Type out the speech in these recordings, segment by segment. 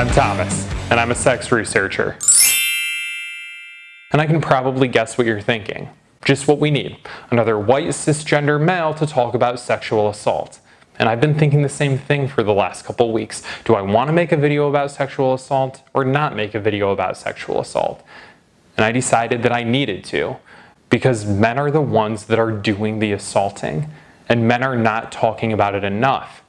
I'm Thomas, and I'm a sex researcher. And I can probably guess what you're thinking. Just what we need, another white cisgender male to talk about sexual assault. And I've been thinking the same thing for the last couple weeks. Do I want to make a video about sexual assault or not make a video about sexual assault? And I decided that I needed to because men are the ones that are doing the assaulting and men are not talking about it enough.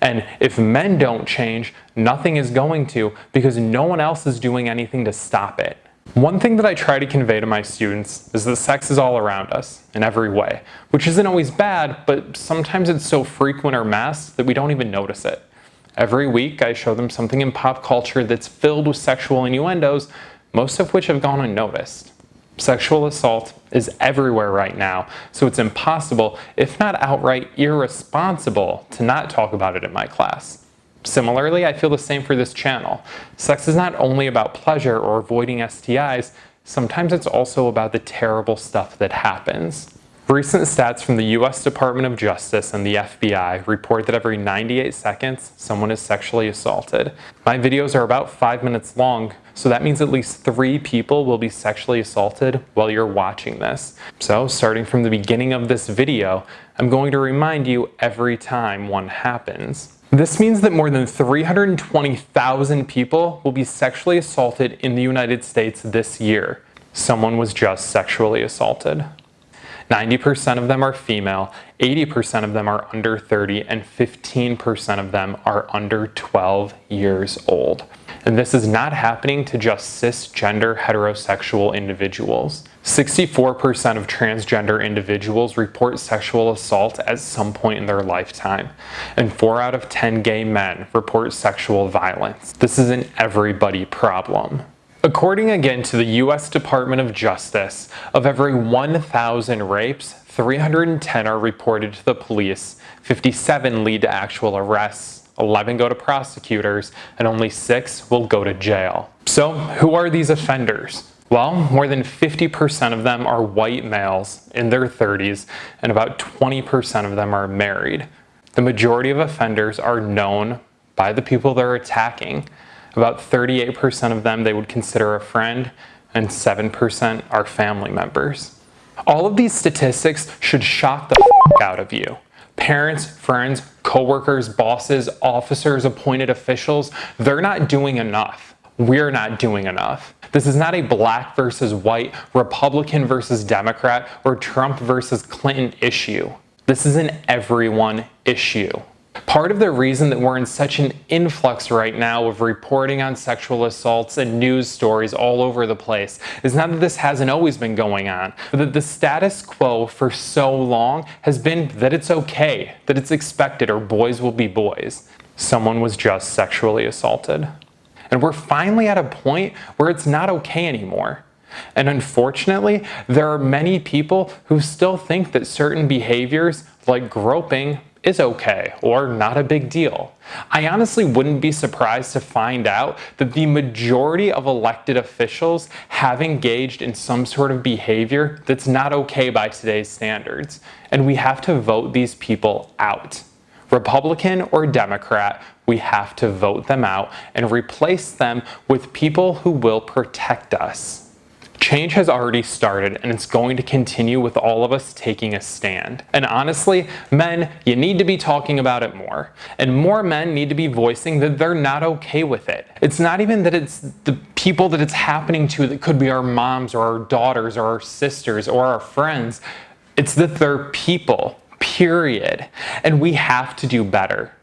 And if men don't change, nothing is going to because no one else is doing anything to stop it. One thing that I try to convey to my students is that sex is all around us in every way, which isn't always bad, but sometimes it's so frequent or mass that we don't even notice it. Every week I show them something in pop culture that's filled with sexual innuendos, most of which have gone unnoticed. Sexual assault is everywhere right now, so it's impossible, if not outright irresponsible, to not talk about it in my class. Similarly, I feel the same for this channel. Sex is not only about pleasure or avoiding STIs, sometimes it's also about the terrible stuff that happens. Recent stats from the US Department of Justice and the FBI report that every 98 seconds, someone is sexually assaulted. My videos are about 5 minutes long, so that means at least 3 people will be sexually assaulted while you're watching this. So, starting from the beginning of this video, I'm going to remind you every time one happens. This means that more than 320,000 people will be sexually assaulted in the United States this year. Someone was just sexually assaulted. 90% of them are female, 80% of them are under 30, and 15% of them are under 12 years old. And this is not happening to just cisgender heterosexual individuals. 64% of transgender individuals report sexual assault at some point in their lifetime, and 4 out of 10 gay men report sexual violence. This is an everybody problem. According again to the US Department of Justice, of every 1,000 rapes, 310 are reported to the police, 57 lead to actual arrests, 11 go to prosecutors, and only 6 will go to jail. So who are these offenders? Well, more than 50% of them are white males in their 30s, and about 20% of them are married. The majority of offenders are known by the people they're attacking, about 38% of them they would consider a friend, and 7% are family members. All of these statistics should shock the out of you. Parents, friends, coworkers, bosses, officers, appointed officials, they're not doing enough. We're not doing enough. This is not a black versus white, Republican versus Democrat, or Trump versus Clinton issue. This is an everyone issue. Part of the reason that we're in such an influx right now of reporting on sexual assaults and news stories all over the place is not that this hasn't always been going on, but that the status quo for so long has been that it's okay, that it's expected, or boys will be boys. Someone was just sexually assaulted. And we're finally at a point where it's not okay anymore. And unfortunately, there are many people who still think that certain behaviors, like groping, is okay or not a big deal. I honestly wouldn't be surprised to find out that the majority of elected officials have engaged in some sort of behavior that's not okay by today's standards, and we have to vote these people out. Republican or Democrat, we have to vote them out and replace them with people who will protect us. Change has already started and it's going to continue with all of us taking a stand. And honestly, men, you need to be talking about it more. And more men need to be voicing that they're not okay with it. It's not even that it's the people that it's happening to that could be our moms or our daughters or our sisters or our friends. It's that they're people, period. And we have to do better.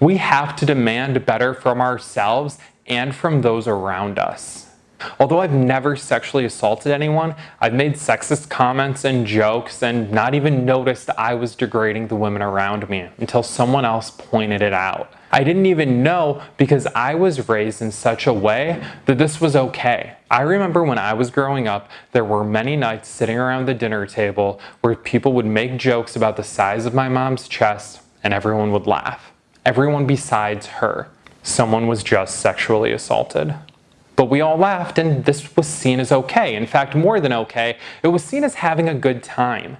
We have to demand better from ourselves and from those around us. Although I've never sexually assaulted anyone, I've made sexist comments and jokes and not even noticed I was degrading the women around me until someone else pointed it out. I didn't even know because I was raised in such a way that this was okay. I remember when I was growing up, there were many nights sitting around the dinner table where people would make jokes about the size of my mom's chest and everyone would laugh. Everyone besides her. Someone was just sexually assaulted. But we all laughed and this was seen as okay. In fact, more than okay, it was seen as having a good time.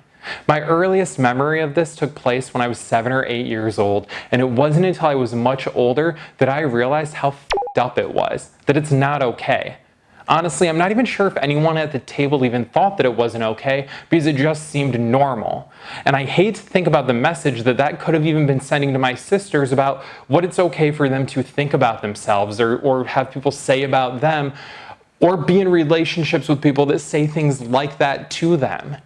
My earliest memory of this took place when I was seven or eight years old, and it wasn't until I was much older that I realized how up it was, that it's not okay. Honestly, I'm not even sure if anyone at the table even thought that it wasn't okay because it just seemed normal. And I hate to think about the message that that could have even been sending to my sisters about what it's okay for them to think about themselves or, or have people say about them or be in relationships with people that say things like that to them.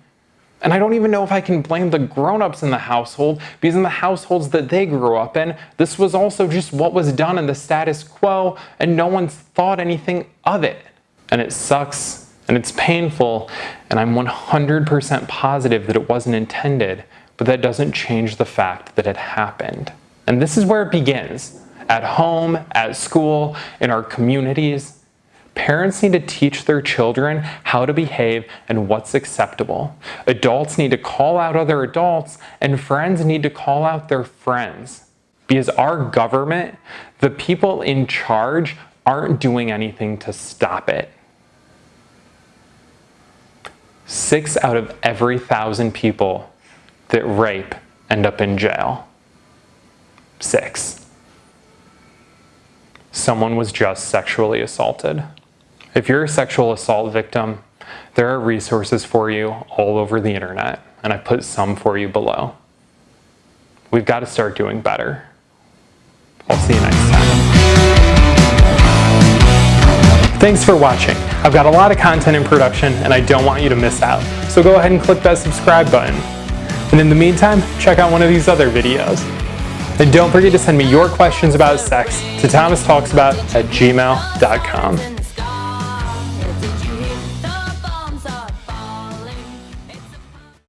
And I don't even know if I can blame the grown-ups in the household because in the households that they grew up in, this was also just what was done in the status quo and no one's thought anything of it. And it sucks and it's painful and I'm 100% positive that it wasn't intended, but that doesn't change the fact that it happened. And this is where it begins. At home, at school, in our communities, Parents need to teach their children how to behave and what's acceptable. Adults need to call out other adults and friends need to call out their friends. Because our government, the people in charge, aren't doing anything to stop it. Six out of every thousand people that rape end up in jail. Six. Someone was just sexually assaulted. If you're a sexual assault victim, there are resources for you all over the internet, and I put some for you below. We've got to start doing better. I'll see you next time. Thanks for watching. I've got a lot of content in production and I don't want you to miss out. So go ahead and click that subscribe button. And in the meantime, check out one of these other videos. And don't forget to send me your questions about sex to thomastalksabout at gmail.com.